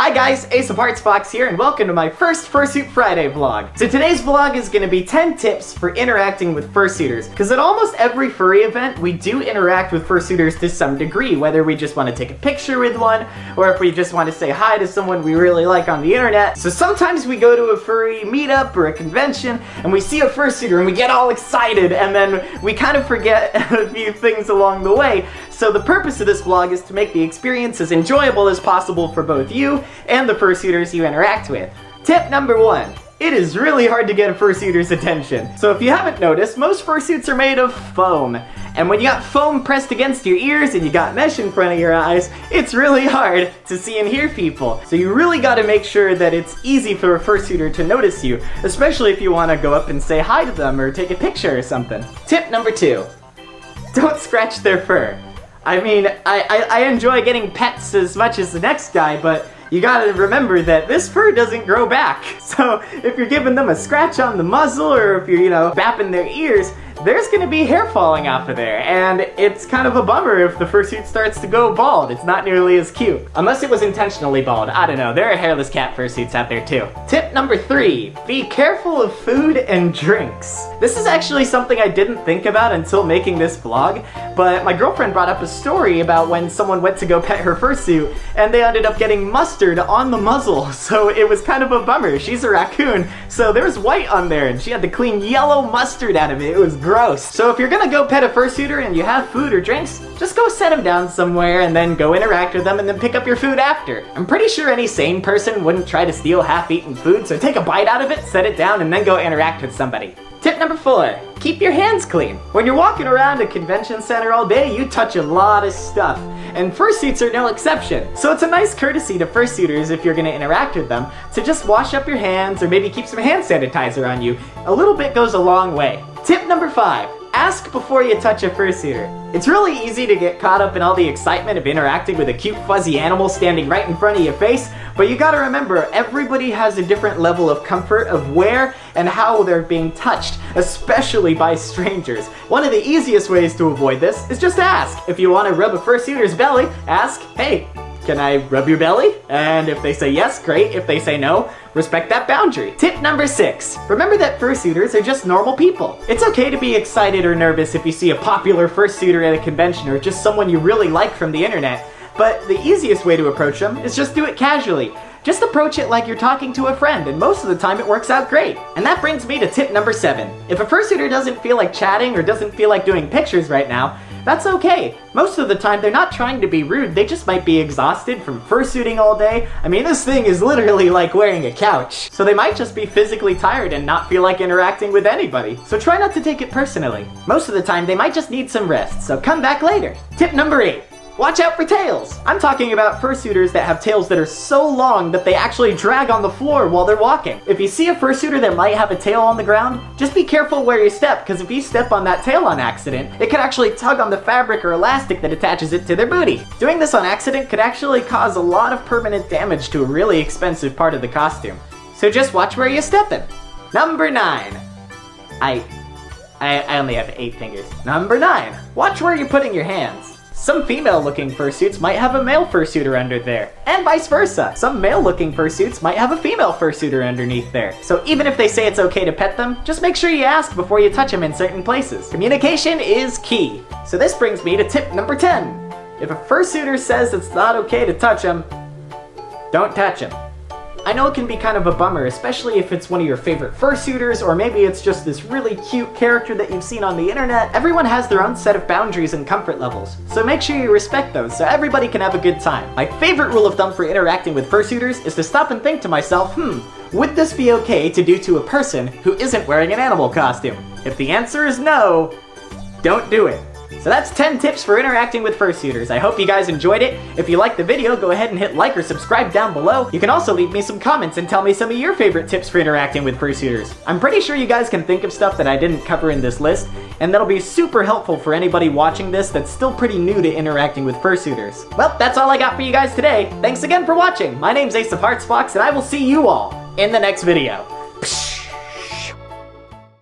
Hi guys, Ace of Hearts Fox here, and welcome to my first Fursuit Friday vlog. So today's vlog is going to be 10 tips for interacting with fursuiters, because at almost every furry event, we do interact with fursuiters to some degree, whether we just want to take a picture with one, or if we just want to say hi to someone we really like on the internet. So sometimes we go to a furry meetup or a convention, and we see a fursuiter, and we get all excited, and then we kind of forget a few things along the way. So the purpose of this vlog is to make the experience as enjoyable as possible for both you and the fursuiters you interact with. Tip number one. It is really hard to get a fursuiter's attention. So if you haven't noticed, most fursuits are made of foam. And when you got foam pressed against your ears and you got mesh in front of your eyes, it's really hard to see and hear people. So you really gotta make sure that it's easy for a fursuiter to notice you, especially if you wanna go up and say hi to them or take a picture or something. Tip number two. Don't scratch their fur. I mean, I, I, I, enjoy getting pets as much as the next guy, but you gotta remember that this fur doesn't grow back. So if you're giving them a scratch on the muzzle or if you're, you know, bapping their ears, there's gonna be hair falling off of there, and it's kind of a bummer if the fursuit starts to go bald. It's not nearly as cute. Unless it was intentionally bald. I don't know. There are hairless cat fursuits out there too. Tip number three, be careful of food and drinks. This is actually something I didn't think about until making this vlog, but my girlfriend brought up a story about when someone went to go pet her fursuit, and they ended up getting mustard on the muzzle, so it was kind of a bummer. She's a raccoon, so there was white on there, and she had to clean yellow mustard out of it. It was gross. So if you're gonna go pet a fursuiter and you have food or drinks, just go set them down somewhere and then go interact with them and then pick up your food after. I'm pretty sure any sane person wouldn't try to steal half-eaten food, so take a bite out of it, set it down, and then go interact with somebody. Tip number four, keep your hands clean. When you're walking around a convention center all day, you touch a lot of stuff, and fursuits are no exception. So it's a nice courtesy to fursuiters if you're gonna interact with them to just wash up your hands or maybe keep some hand sanitizer on you. A little bit goes a long way. Tip number five, Ask before you touch a fursuiter. It's really easy to get caught up in all the excitement of interacting with a cute fuzzy animal standing right in front of your face, but you gotta remember, everybody has a different level of comfort of where and how they're being touched, especially by strangers. One of the easiest ways to avoid this is just ask. If you want to rub a fursuiter's belly, ask, hey, can I rub your belly? And if they say yes, great. If they say no, respect that boundary. Tip number six, remember that fursuiters are just normal people. It's okay to be excited or nervous if you see a popular fursuiter at a convention or just someone you really like from the internet, but the easiest way to approach them is just do it casually. Just approach it like you're talking to a friend, and most of the time it works out great. And that brings me to tip number seven. If a fursuiter doesn't feel like chatting or doesn't feel like doing pictures right now, that's okay. Most of the time, they're not trying to be rude, they just might be exhausted from fursuiting all day. I mean, this thing is literally like wearing a couch. So they might just be physically tired and not feel like interacting with anybody. So try not to take it personally. Most of the time, they might just need some rest, so come back later. Tip number eight. Watch out for tails! I'm talking about fursuiters that have tails that are so long that they actually drag on the floor while they're walking. If you see a fursuiter that might have a tail on the ground, just be careful where you step, because if you step on that tail on accident, it could actually tug on the fabric or elastic that attaches it to their booty. Doing this on accident could actually cause a lot of permanent damage to a really expensive part of the costume. So just watch where you're stepping. Number 9. I, I, only have 8 fingers. Number 9. Watch where you're putting your hands. Some female-looking fursuits might have a male fursuiter under there, and vice versa. Some male-looking fursuits might have a female fursuiter underneath there. So even if they say it's okay to pet them, just make sure you ask before you touch them in certain places. Communication is key. So this brings me to tip number 10. If a fursuiter says it's not okay to touch them, don't touch them. I know it can be kind of a bummer, especially if it's one of your favorite fursuiters, or maybe it's just this really cute character that you've seen on the internet. Everyone has their own set of boundaries and comfort levels, so make sure you respect those so everybody can have a good time. My favorite rule of thumb for interacting with fursuiters is to stop and think to myself, hmm, would this be okay to do to a person who isn't wearing an animal costume? If the answer is no, don't do it. So that's 10 tips for interacting with fursuiters. I hope you guys enjoyed it. If you liked the video, go ahead and hit like or subscribe down below. You can also leave me some comments and tell me some of your favorite tips for interacting with fursuiters. I'm pretty sure you guys can think of stuff that I didn't cover in this list, and that'll be super helpful for anybody watching this that's still pretty new to interacting with fursuiters. Well, that's all I got for you guys today. Thanks again for watching. My name's Ace of Hearts Fox, and I will see you all in the next video.